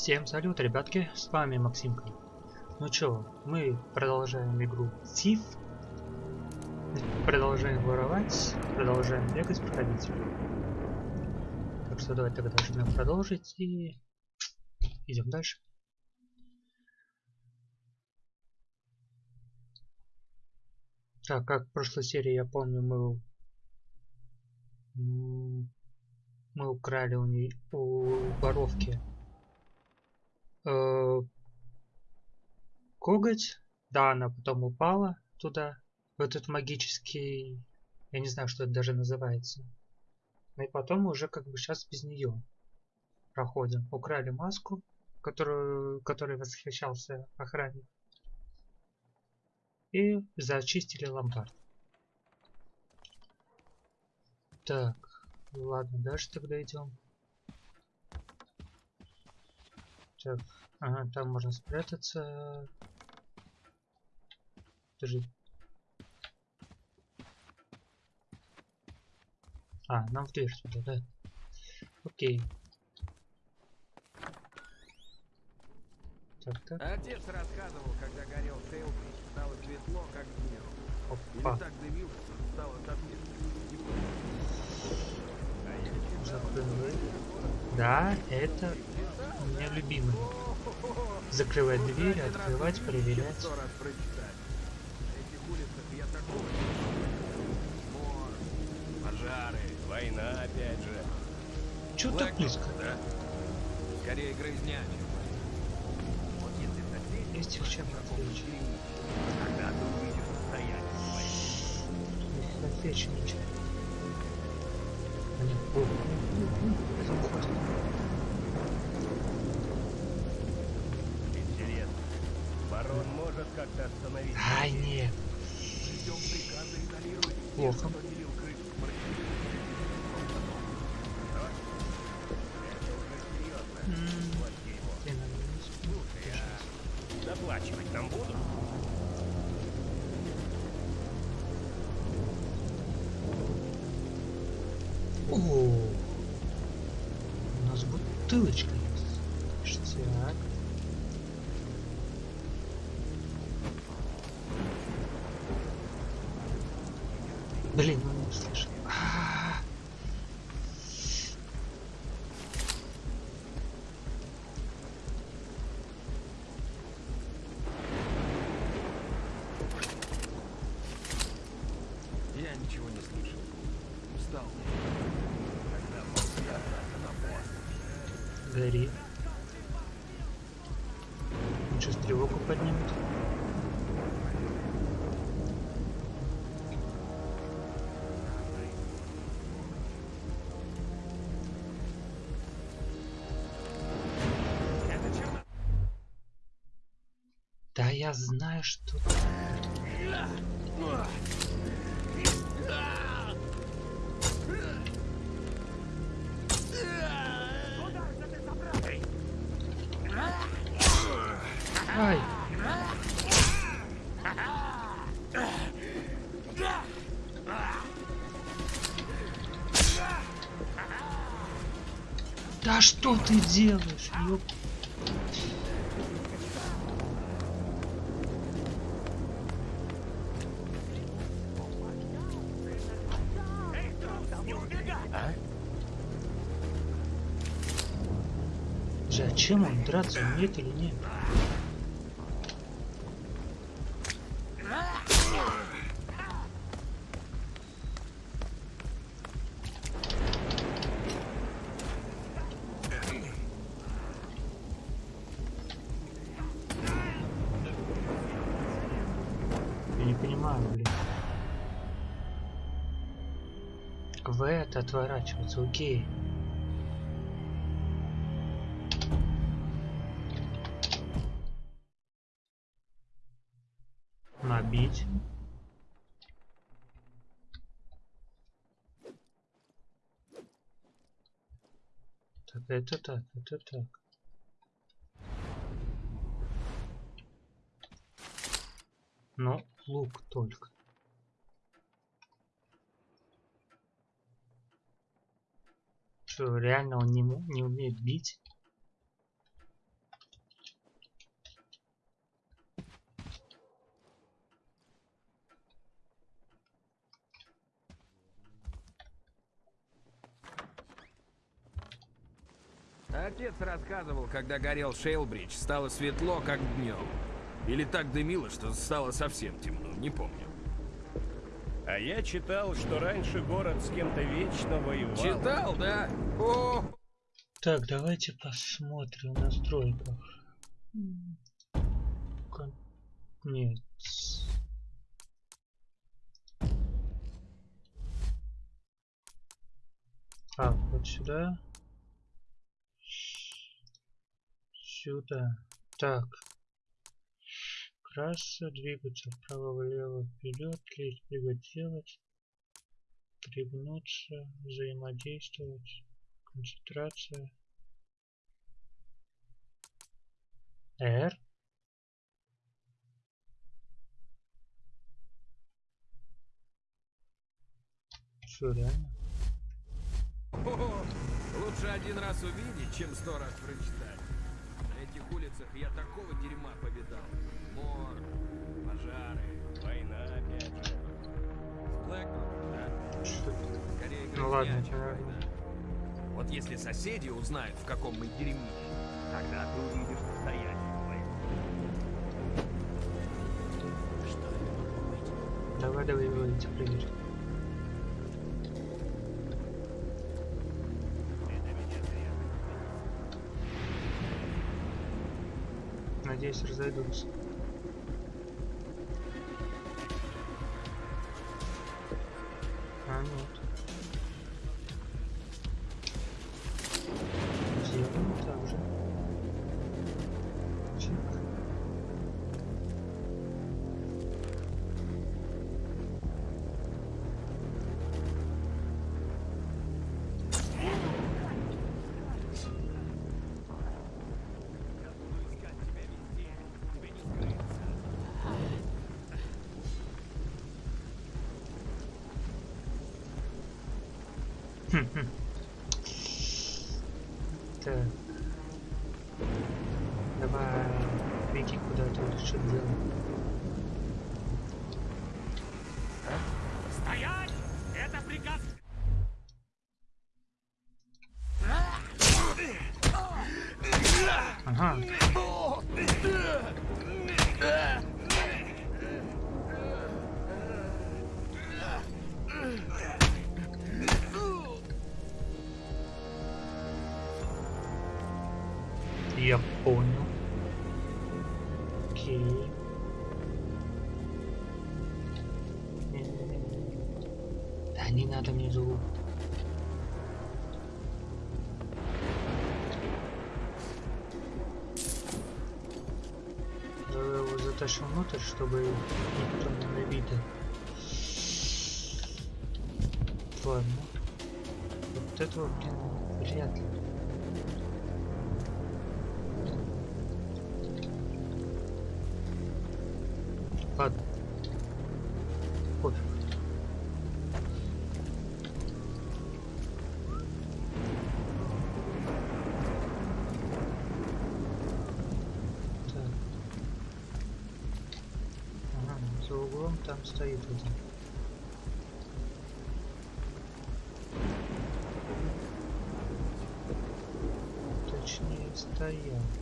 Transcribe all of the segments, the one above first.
Всем салют, ребятки, с вами Максимка. Ну чё, мы продолжаем игру Thief. Продолжаем воровать, продолжаем бегать, проходить. Так что давайте тогда нажмем продолжить и идем дальше. Так, как в прошлой серии, я помню, мы мы украли у нее у воровки э, коготь. Да, она потом упала туда, в этот магический... Я не знаю, что это даже называется. Ну и потом уже как бы сейчас без нее проходим. Украли маску, которую, которой восхищался охранник. И зачистили ломбард. Так, ладно, дальше тогда идем. Так, ага, там можно спрятаться. Подожди. А, нам в дверь туда, да? Окей. Так, так. Отец рассказывал, когда горел Тейл, стало светло, как днем. Опа. Или так дымился, что стало совсем Да, это у меня любимый. Закрывать двери, открывать, проверять. пожары, война опять же. Чё так близко? да? Скорее грызня. Вот если соседи Есть их чем отвлечь. когда ты увидишь состояние Отвлечь ничего. Интересно, барон может как-то остановить? Ай, нет. Плохо. Бутылочка есть. Ништяк. Блин, он не слышал. Я знаю, что... Ай! Да что ты делаешь, Зачем он драться умеет или нет? Я не понимаю. В это окей. Набить. Это так, это так. Ну, лук только. Что, реально он не, не умеет бить? Отец рассказывал, когда горел Шейлбридж, стало светло, как днем. Или так дымило, что стало совсем темно, не помню. А я читал, что раньше город с кем-то вечно воевал. Читал, да? О! Так, давайте посмотрим в настройках. Нет. Так, вот сюда. Сюда. Так. Краса, двигаться вправо-влево, вперед, клеить, прыгать, делать. Пригнуться, взаимодействовать. Концентрация. R. Что, реально? О, лучше один раз увидеть, чем сто раз прочитать. Этих улицах я такого дерьма повидал. Мор, пожары, Война опять же. в Блэкбурне, да? Что? Скорее Ну ладно, чем война. Вот если соседи узнают, в каком мы дерьме, Тогда ты увидишь настоящую войну. что это может быть? Давай, давай, говорите, проверь. Надеюсь, разойдутся. Затащим внутрь, чтобы никто не видел. Ладно. Вот этого, блин, вряд ли. Ладно. 可以呀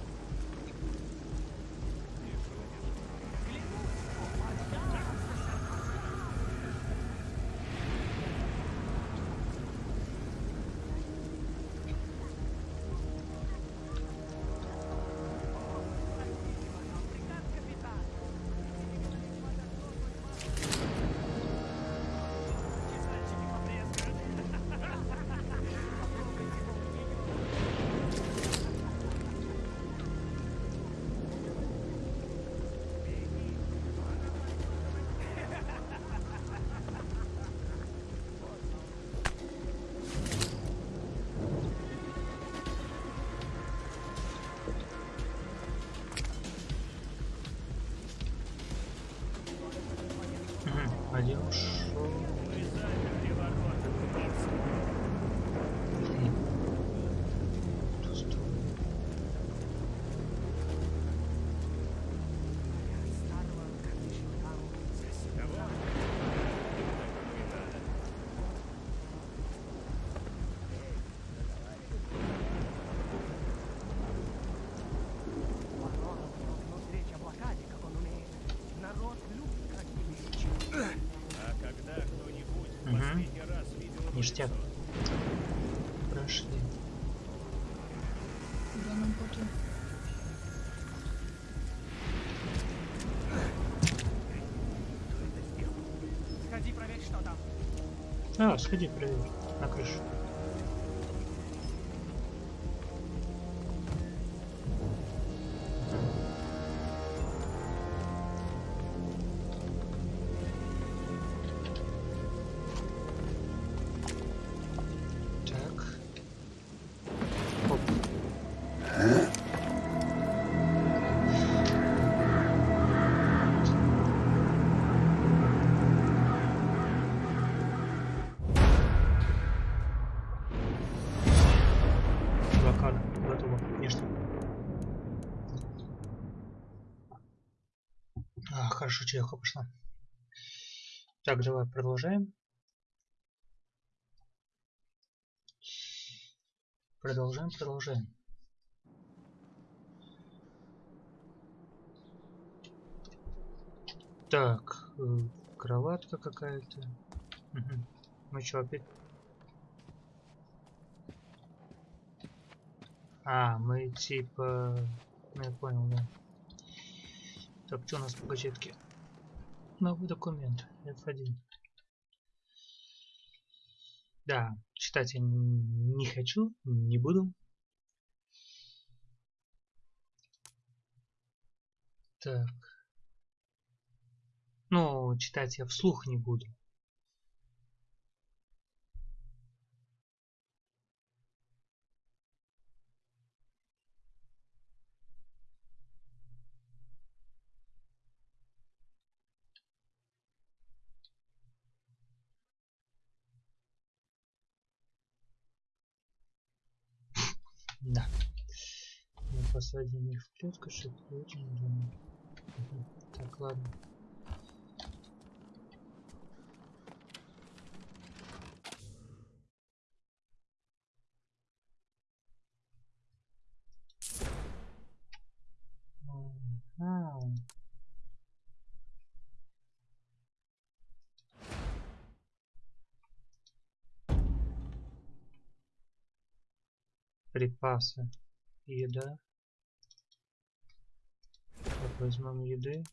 Ништяк. Прошли. Куда нам потом? Сходи, проверь, что там. А, сходи, проверь. На крышу. Хорошо, чайка пошла. Так, давай продолжаем. Продолжаем, продолжаем. Так, э, кроватка какая-то. Мгм. Мы что, опять? А, мы типа... Ну, я понял, да. Так, что у нас по газетке? Новый документ, F1. Да, читать я не хочу, не буду. Так. Ну, читать я вслух не буду. Да. Мы посадим их в клетку, чтобы очень думаю. Так, ладно. Припасы. Еда. Возьмем еды.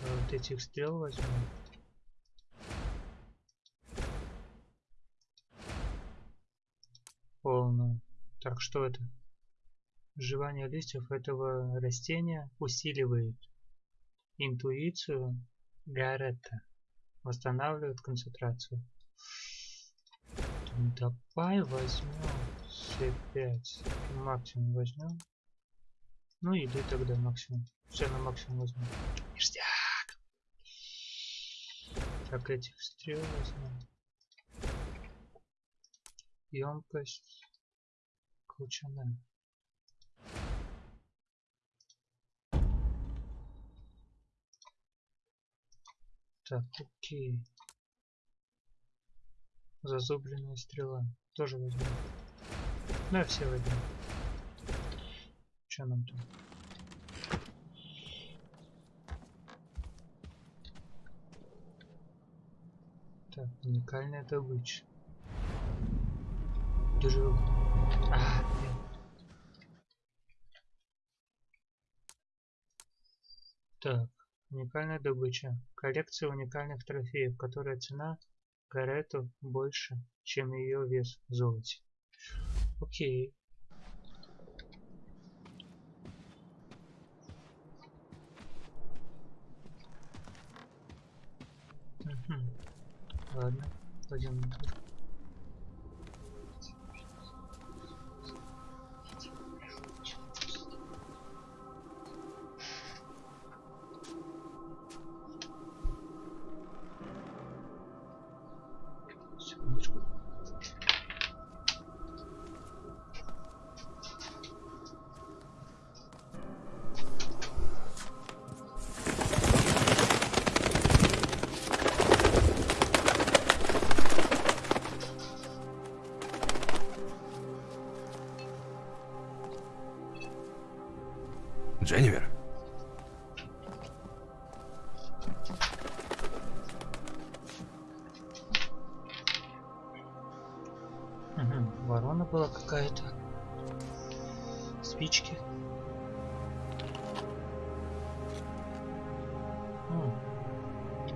А вот этих стрел возьмем. Полную. Так, что это? Жевание листьев этого растения усиливает интуицию Гарретта. Восстанавливает концентрацию. Давай возьмем все пять. Максимум возьмем. Ну, еды тогда максимум. Все на максимум возьмем. Ништяк! Так, этих стрел возьмем. Емкость. Колчана. Так, окей. Зазубренная стрела. Тоже возьмем. Да, все возьмем. Что нам там? Так, уникальная добыча. Дрю. А. Так, уникальная добыча. Коллекция уникальных трофеев, которая цена Гарету больше, чем ее вес в золоте. Окей. var? Hocam. Дженнивер? Ворона была какая-то. Спички.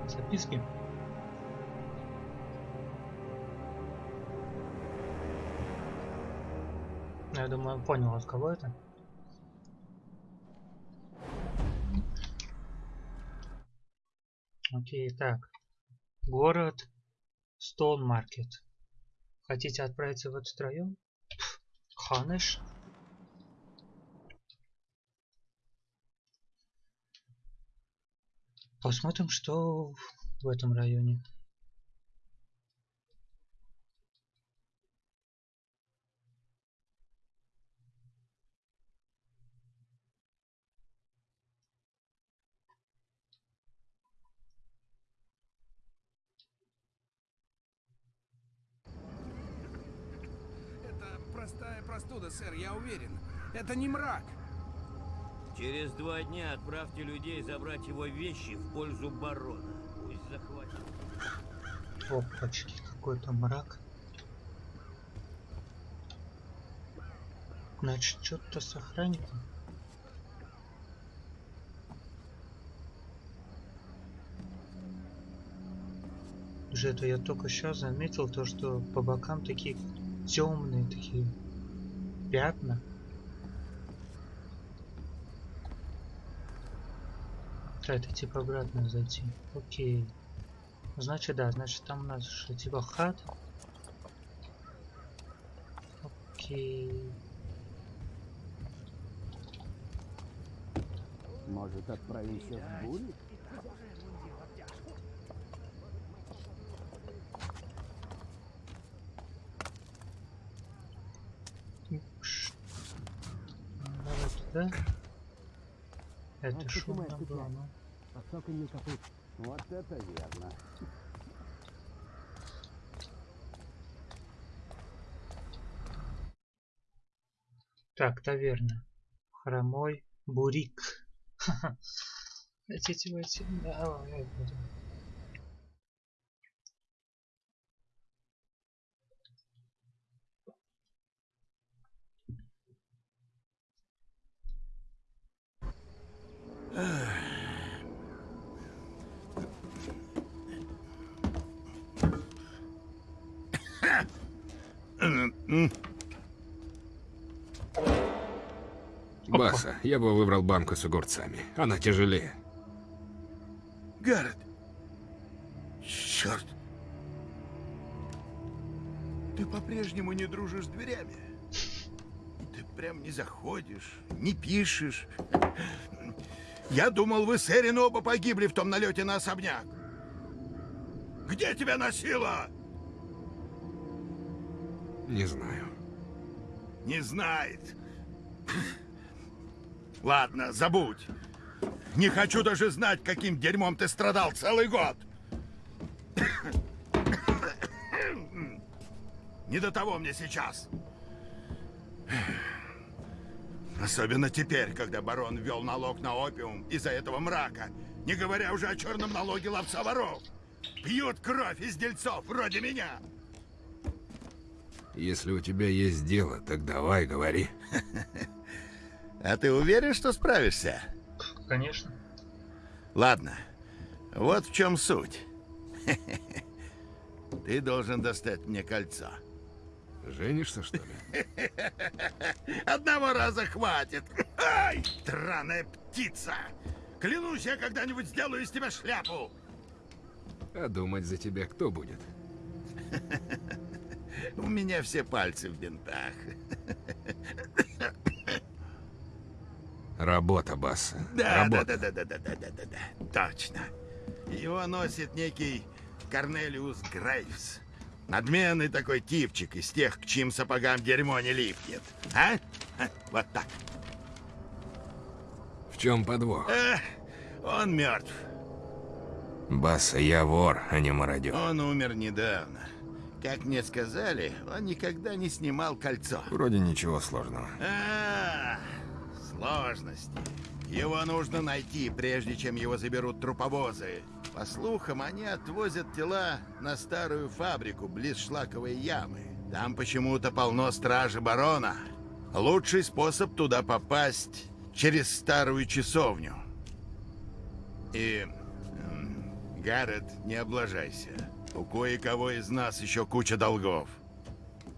Записки. Ну, я думаю, понял, от кого это. Окей, так. Город Стоун Маркет. Хотите отправиться в этот район? Ханыш. Посмотрим, что в этом районе. Это простая простуда, сэр, я уверен. Это не мрак. Через два дня отправьте людей забрать его вещи в пользу барона. Пусть захватит. Опачки, какой-то мрак. Значит, что-то с охранником. Уже это я только сейчас заметил то, что по бокам такие темные такие пятна. Да, это типа обратно зайти. Окей. Значит, да, значит там у нас что, типа хат. Окей. Может, отправимся в бурю? Давай туда. Это Вот я цепляюсь. ну. Под цоканье копыт. Вот это верно. Так, таверна. Хромой бурик. Хотите войти? Давай, будем. Баса, я бы выбрал банку с огурцами. Она тяжелее. Гаррет! Черт! Ты по-прежнему не дружишь с дверями. Ты прям не заходишь, не пишешь. Я думал, вы с Эрин оба погибли в том налете на особняк. Где тебя носило? Не знаю. Не знает. Ладно, забудь. Не хочу даже знать, каким дерьмом ты страдал целый год. Не до того мне сейчас. Особенно теперь, когда барон ввел налог на опиум из-за этого мрака, не говоря уже о черном налоге ловца воров. Пьют кровь из дельцов, вроде меня. Если у тебя есть дело, так давай, говори. А ты уверен, что справишься? Конечно. Ладно, вот в чем суть. Ты должен достать мне кольцо. Женишься, что ли? Одного раза хватит. Ай, драная птица! Клянусь, я когда-нибудь сделаю из тебя шляпу. А думать за тебя кто будет? У меня все пальцы в бинтах. Работа, Баса. Да, да, Работа. да, да, да, да, да, да, да, точно. Его носит некий Корнелиус Грейвс. Надменный такой типчик из тех, к чьим сапогам дерьмо не липнет. А? Вот так. В чем подвох? Эх, он мертв. Баса, я вор, а не мародер. Он умер недавно. Как мне сказали, он никогда не снимал кольцо. Вроде ничего сложного. А, сложности. Его нужно найти, прежде чем его заберут труповозы. По слухам, они отвозят тела на старую фабрику близ шлаковой ямы. Там почему-то полно стражи барона. Лучший способ туда попасть через старую часовню. И... Гаррет, не облажайся. У кое-кого из нас еще куча долгов.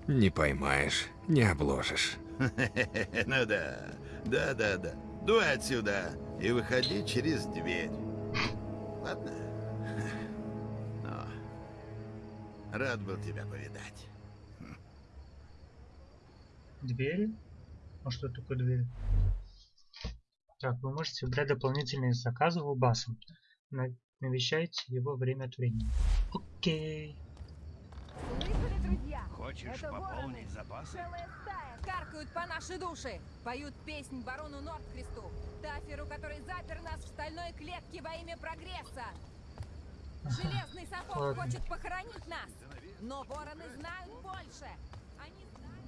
Не поймаешь, не обложишь. Ну да, да-да-да. Дуй отсюда и выходи через дверь. Ладно? Но рад был тебя повидать. Двери? А что такое двери? Так, вы можете выбрать дополнительные заказы у баса. На- Навещайте его время от времени. Окей. Слышали, друзья? Хочешь Это пополнить вороны. запасы? Целая стая. Каркают по нашей душе. Поют песнь барону Нордквисту. Таферу, который запер нас в стальной клетке во имя прогресса. Железный сапог хочет похоронить нас. Но вороны знают больше. Они знают,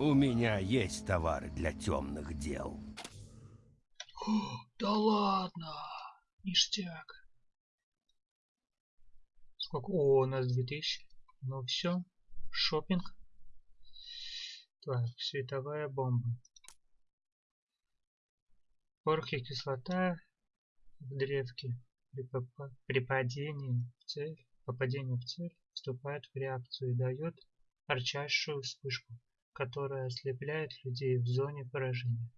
У меня есть товары для темных дел. Да ладно! Ништяк. Сколько? О, у нас 2000. Ну все. Шопинг. Так, световая бомба. Порох и кислота в древке при, при падении в цель, попадении в цель вступает в реакцию и дает ярчайшую вспышку, которая ослепляет людей в зоне поражения.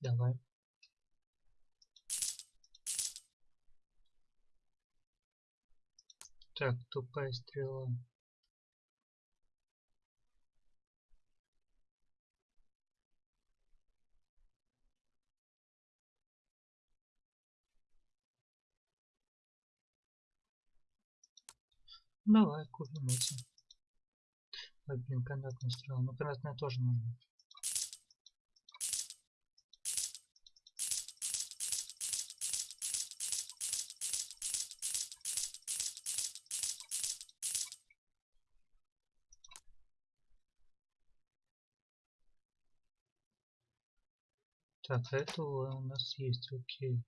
Давай. Так, тупая стрела. Давай купим эти. Ой, блин, канатная стрела. Ну, канатная тоже нужна. Так, это у нас есть, окей.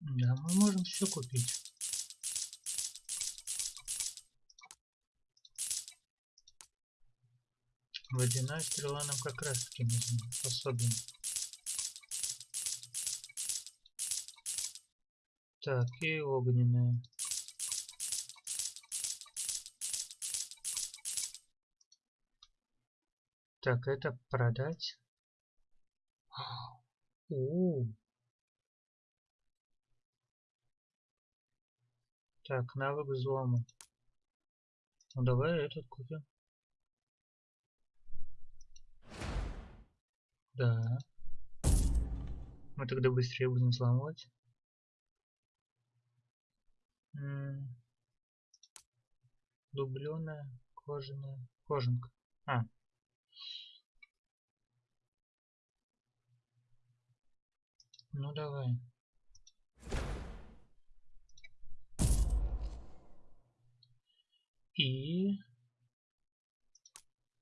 Да, мы можем все купить. Водяная стрела нам как раз таки нужна, особенно. Так, и огненная. Так, это продать. У. Так, навык взлома. Ну давай этот купим. Да. Мы тогда быстрее будем взламывать. М. Дубленая, кожаная, кожанка. А, Ну давай. И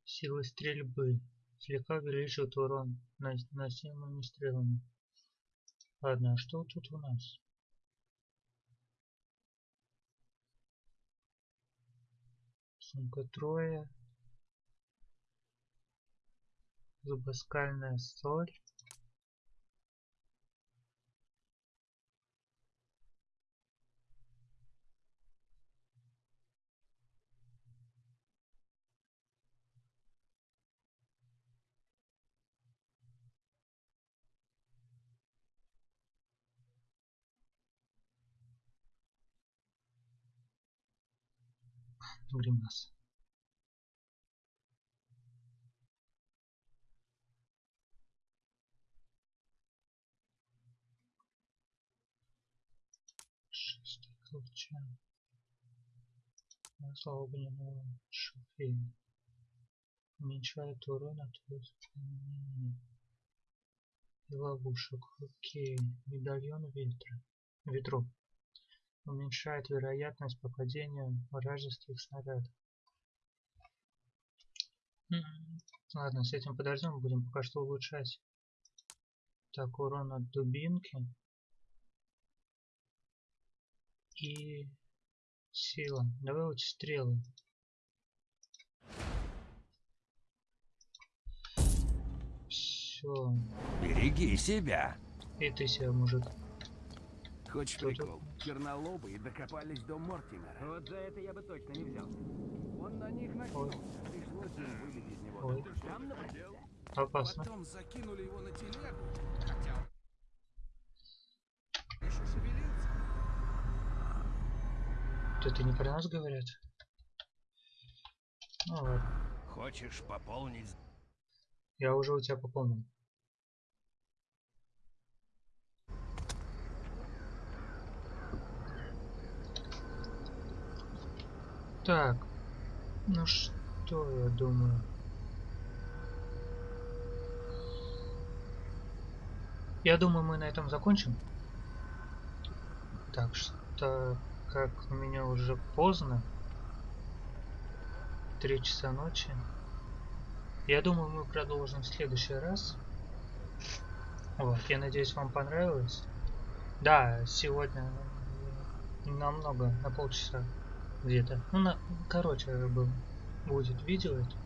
сила стрельбы слегка увеличивает урон нанос- наносимыми стрелами. Ладно, а что тут у нас? Сумка трое. Зубоскальная соль. гримас. Шестый колчан. Масло огненного шофея. Уменьшает урон от воспламенения. И ловушек. Окей. Медальон ветра. Ветров. Уменьшает вероятность попадения вражеских снарядов. Ладно, с этим подождем, будем пока что улучшать. Так, урон от дубинки. И сила. Давай вот стрелы. Все. Береги себя. И ты себя, мужик. Хочешь тут? прикол? Чернолобые докопались до Мортимера. Вот за это я бы точно не взял. Он на них Ой, Пришлось им выбить из него. ой. Там. Опасно. Потом закинули его на телегу, хотя он еще шевелился. Вот это не про нас говорят? Ну ладно. Хочешь пополнить? Я уже у тебя пополнил. Так, ну что я думаю? Я думаю, мы на этом закончим. Так что, как у меня уже поздно, три часа ночи, я думаю, мы продолжим в следующий раз. Вот, я надеюсь, вам понравилось. Да, сегодня намного, на полчаса где-то. Ну, на, короче, был, будет видео это.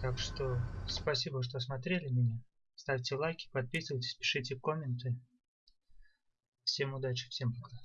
Так что спасибо, что смотрели меня. Ставьте лайки, подписывайтесь, пишите комменты. Всем удачи, всем пока.